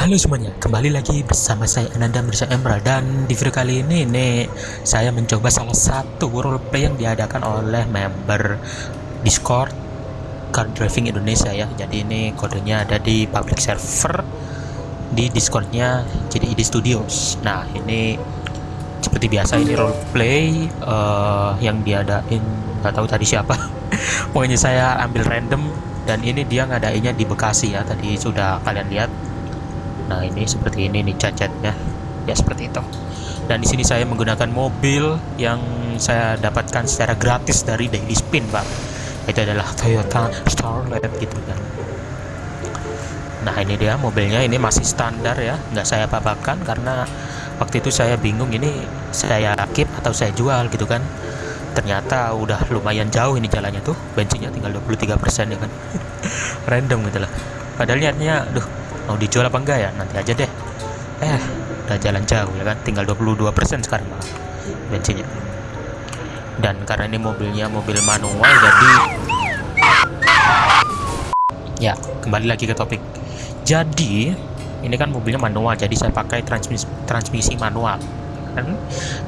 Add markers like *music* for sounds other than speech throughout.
Halo semuanya, kembali lagi bersama saya Ananda Mirza Emerald dan di video kali ini nih saya mencoba salah satu roleplay yang diadakan oleh member Discord Car Driving Indonesia ya. Jadi ini kodenya ada di public server di Discordnya jadi ID Studios. Nah ini seperti biasa ini roleplay uh, yang diadain nggak tahu tadi siapa. *laughs* Pokoknya saya ambil random dan ini dia ngadainnya di Bekasi ya. Tadi sudah kalian lihat Nah ini seperti ini nih cacatnya ya seperti itu. Dan di sini saya menggunakan mobil yang saya dapatkan secara gratis dari Daily Spin, Pak. Itu adalah Toyota Starlet gitu kan. Nah ini dia mobilnya ini masih standar ya, nggak saya papakan karena waktu itu saya bingung ini saya keep atau saya jual gitu kan. Ternyata udah lumayan jauh ini jalannya tuh, bensinnya tinggal 23% ya kan. *laughs* Random gitu lah. Padahal niatnya, duh mau dijual apa enggak ya? Nanti aja deh. Eh udah jalan jauh ya kan? Tinggal 22% sekarang malah bensinnya. Dan karena ini mobilnya mobil manual jadi ya kembali lagi ke topik. Jadi ini kan mobilnya manual jadi saya pakai transmisi transmisi manual. Kan?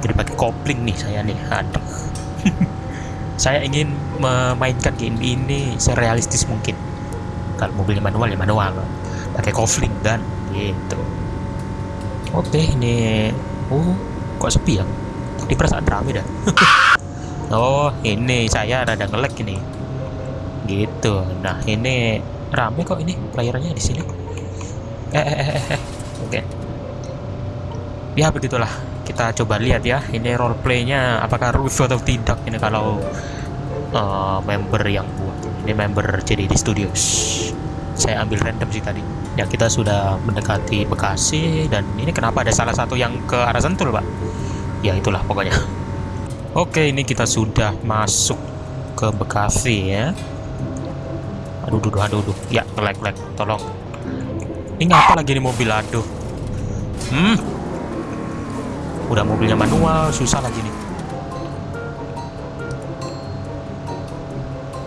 Jadi pakai kopling nih saya nih. Aduh. *laughs* Saya ingin memainkan game ini serealistis mungkin. Kalau mobilnya manual ya manual pakai kofling dan gitu. Oke ini oh kok sepi ya? Di perasaan rame dah. *laughs* Oh ini saya rada ngelek ini. Gitu. Nah ini rame kok ini playernya di sini. Eh eh eh, eh. eh. oke. Ya begitulah. Kita coba lihat ya ini roleplaynya apakah rusuh atau tidak ini kalau uh, member yang buat. Ini member jadi di studios. Saya ambil random sih tadi ya kita sudah mendekati Bekasi dan ini kenapa ada salah satu yang ke arah Sentul pak? Ya itulah pokoknya. *laughs* Oke ini kita sudah masuk ke Bekasi ya. Aduh aduh aduh, aduh. ya lag lag tolong. Ini ngapa lagi nih mobil? Aduh. Hmm. Udah mobilnya manual susah lagi nih.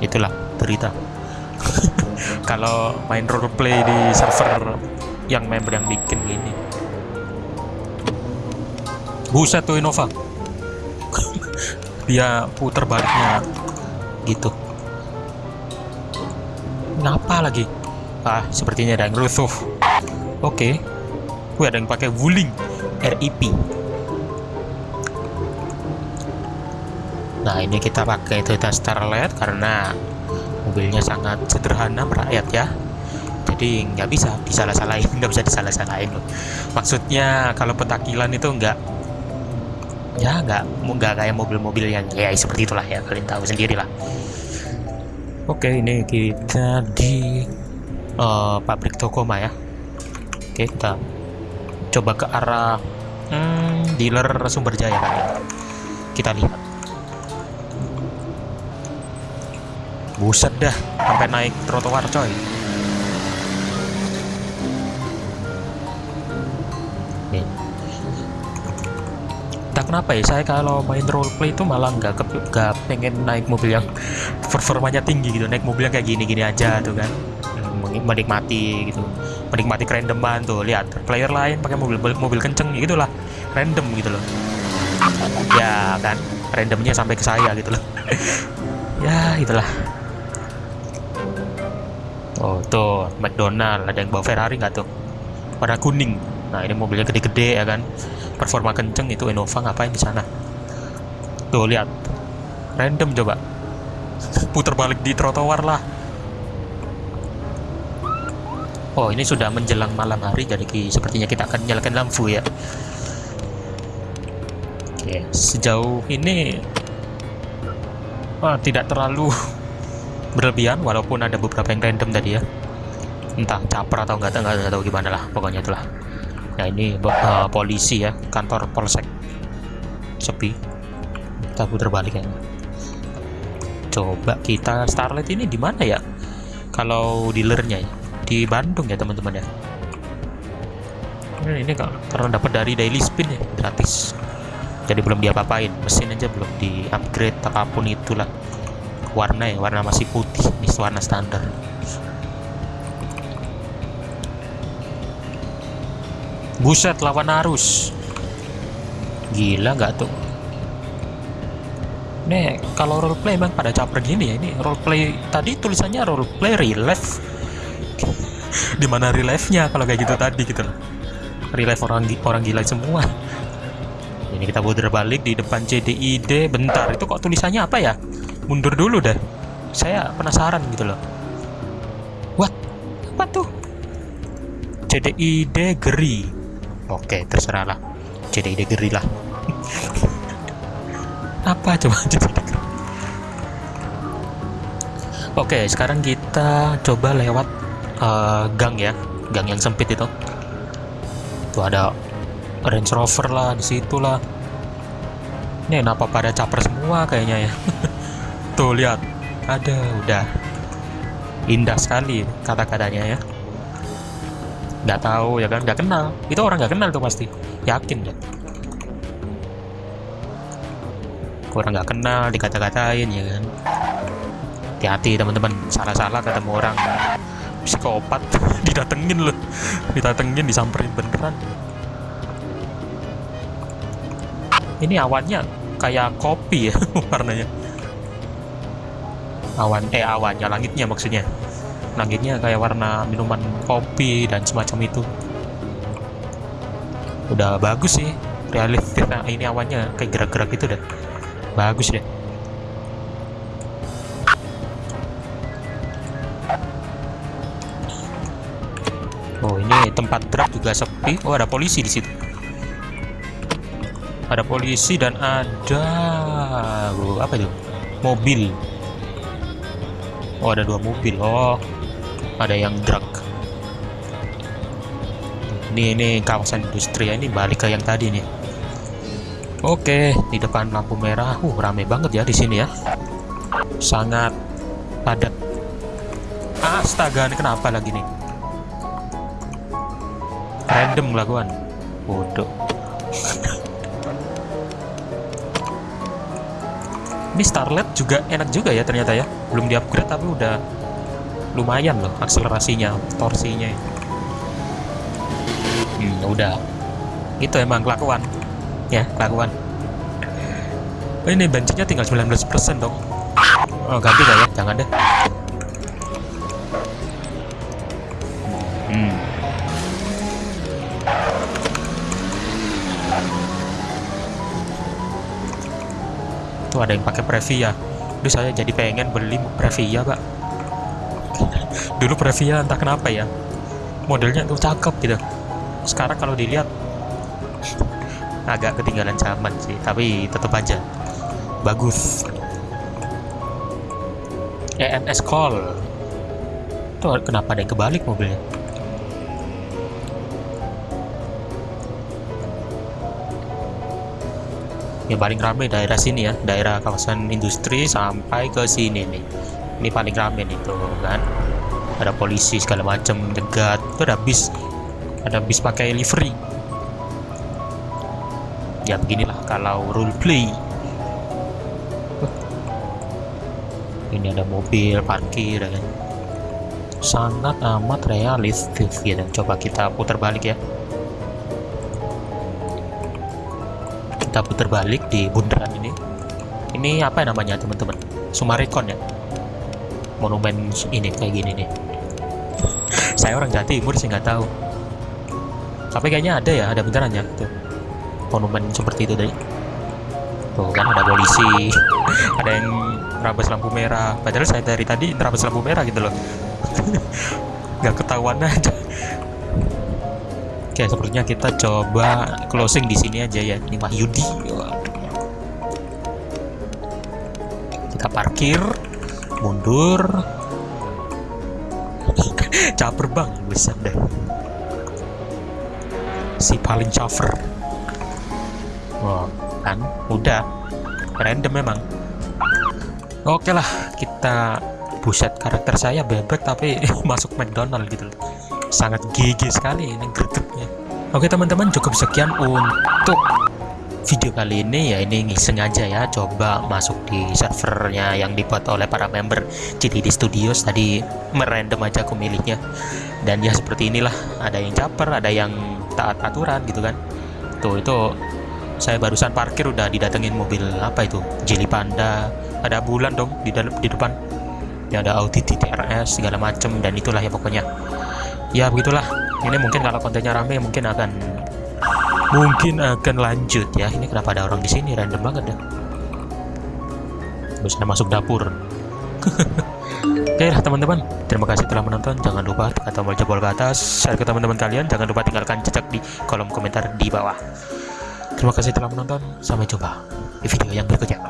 Itulah berita *laughs* kalau main roleplay di server yang member yang bikin gini. Buset tuh Innova. *laughs* Dia puter baliknya gitu. Ngapa lagi? Ah sepertinya ada yang rusuh. Oke. Okay. Wih, ada yang pakai wuling. RIP nah ini kita pakai Toyota Starlet karena mobilnya sangat sederhana merakyat ya. Jadi nggak bisa disalah-salahin nggak bisa disalah-salahin loh. Maksudnya kalau petakilan itu nggak ya nggak nggak kayak mobil-mobil yang ya seperti itulah ya kalian tahu sendiri lah. Oke ini kita di uh, pabrik Tokoma ya. Oke kita coba ke arah hmm, dealer sumber jaya kan kita lihat buset dah sampai naik trotoar coy. Nih. Entah kenapa ya saya kalau main roleplay itu malah nggak nggak pengen naik mobil yang *laughs* performanya tinggi gitu. Naik mobil yang kayak gini-gini aja tuh kan. Menikmati gitu. Menikmati kerandoman tuh. Lihat player lain pakai mobil mobil kenceng gitu lah random gitu loh. Ya kan randomnya sampai ke saya gitu loh. *laughs* Ya itulah Oh tuh McDonald ada yang bawa Ferrari nggak tuh? Warna kuning. Nah ini mobilnya gede-gede ya kan? Performa kenceng itu Innova ngapain di sana? Tuh lihat. Random coba. Putar balik di trotoar lah. Oh ini sudah menjelang malam hari jadi sepertinya kita akan nyalakan lampu ya. Oke sejauh ini oh, tidak terlalu berlebihan walaupun ada beberapa yang random tadi ya. Entah caper atau enggak enggak tahu gimana lah pokoknya itulah. Nah ini uh, polisi ya kantor polsek sepi. Kita putar balik ya coba kita starlight ini di mana ya? Kalau dealernya ya di Bandung ya teman-teman ya. Ini karena dapat dari daily spin ya gratis. Jadi belum diapa-apain mesin aja belum di upgrade apa pun itulah warna ya warna masih putih ini warna standar buset lawan arus gila nggak tuh Nih, kalau roleplay emang pada caper gini ya. Ini roleplay tadi tulisannya roleplay real life. *laughs* Di mana real life-nya kalau kayak gitu tadi gitu loh. Orang orang gila semua. Ini kita putar balik di depan CDID. Bentar, itu kok tulisannya apa ya? Mundur dulu dah. Saya penasaran gitu loh. What? Apa tuh? CDID Geri. Oke, terserah lah. CDID Geri lah. *laughs* apa coba Oke, sekarang kita coba lewat uh, gang ya, gang yang sempit itu. Tuh ada Range Rover lah di situ lah. Ini kenapa pada caper semua kayaknya ya? *laughs* Tuh lihat, ada udah. Indah sekali kata-katanya ya. Nggak tahu ya kan, nggak kenal. Itu orang nggak kenal tuh pasti, yakin ya. orang nggak kenal dikata-katain ya kan? Hati-hati teman-teman. Salah-salah ketemu orang. Psikopat. *laughs* Didatengin loh. Didatengin disamperin beneran. Ini awannya kayak kopi ya *laughs* warnanya awan eh awannya langitnya maksudnya langitnya kayak warna minuman kopi dan semacam itu udah bagus sih realistis nah, ini awannya kayak gerak-gerak itu deh bagus ya Oh ini tempat truk juga sepi. Oh ada polisi di situ. Ada polisi dan ada oh, apa itu? Mobil. Oh ada dua mobil. Oh ada yang truk. Ini ini kawasan industri ya. Ini balik ke yang tadi nih. Oke, di depan lampu merah. Uh, rame banget ya di sini ya. Sangat padat. Astaga, ini kenapa lagi nih? Random laguan. Bodoh. Ini Starlet juga enak juga ya ternyata ya. Belum di-upgrade tapi udah lumayan loh akselerasinya, torsinya. Hmm, udah. Itu emang kelakuan ya kelakuan oh, ini bensinnya tinggal 19% dong oh ganti gak ya jangan deh tuh ada yang pakai Previa. Duh saya jadi pengen beli Previa pak. *laughs* Dulu Previa entah kenapa ya. Modelnya tuh cakep gitu. Sekarang kalau dilihat *laughs* agak ketinggalan zaman sih tapi tetap aja. Bagus. EMS call. Itu kenapa ada yang kebalik mobilnya yang paling ramai daerah sini ya daerah kawasan industri sampai ke sini nih. Ini paling ramai nih tuh kan? Ada polisi segala macam dekat itu ada bis ada bis pakai livery. Ya beginilah kalau roleplay ini ada mobil parkir ya kan? Sangat amat realistis ya dan coba kita putar balik ya kita putar balik di bundaran ini. Ini apa namanya teman-teman? Sumarekon ya? Monumen ini kayak gini nih. Saya orang Jawa Timur sih nggak tahu. Tapi kayaknya ada ya ada beneran ya tuh. Monumen seperti itu tadi tuh kan ada polisi *laughs* ada yang terabas lampu merah. Padahal saya dari tadi terabas lampu merah gitu loh. *laughs* Nggak ketahuan aja oke sepertinya kita coba closing di sini aja ya. Ini Wahyudi. Kita parkir mundur. *laughs* Caper bang. Besar deh. Si paling caper Wow, kan? Udah. Random memang. Oke lah, kita buset karakter saya bebek tapi *laughs* masuk McDonald gitu Sangat gigi sekali ini. Oke teman-teman, cukup sekian untuk video kali ini. Ya ini ngiseng aja ya. Coba masuk di servernya yang dibuat oleh para member di Studios. Tadi merandom aja aku milihnya dan ya seperti inilah. Ada yang caper ada yang taat aturan gitu kan. Tuh itu saya barusan parkir udah didatengin mobil apa itu? Jeli Panda. Ada bulan dong di dalam di depan. Ya ada Audi TRS segala macem dan itulah ya pokoknya. Ya begitulah ini mungkin kalau kontennya rame mungkin akan mungkin akan lanjut ya ini kenapa ada orang di sini random banget ya bisa masuk dapur *laughs* Oke lah teman-teman, terima kasih telah menonton. Jangan lupa tekan tombol jempol ke atas, share ke teman-teman kalian. Jangan lupa tinggalkan jejak di kolom komentar di bawah. Terima kasih telah menonton. Sampai jumpa di video yang berikutnya.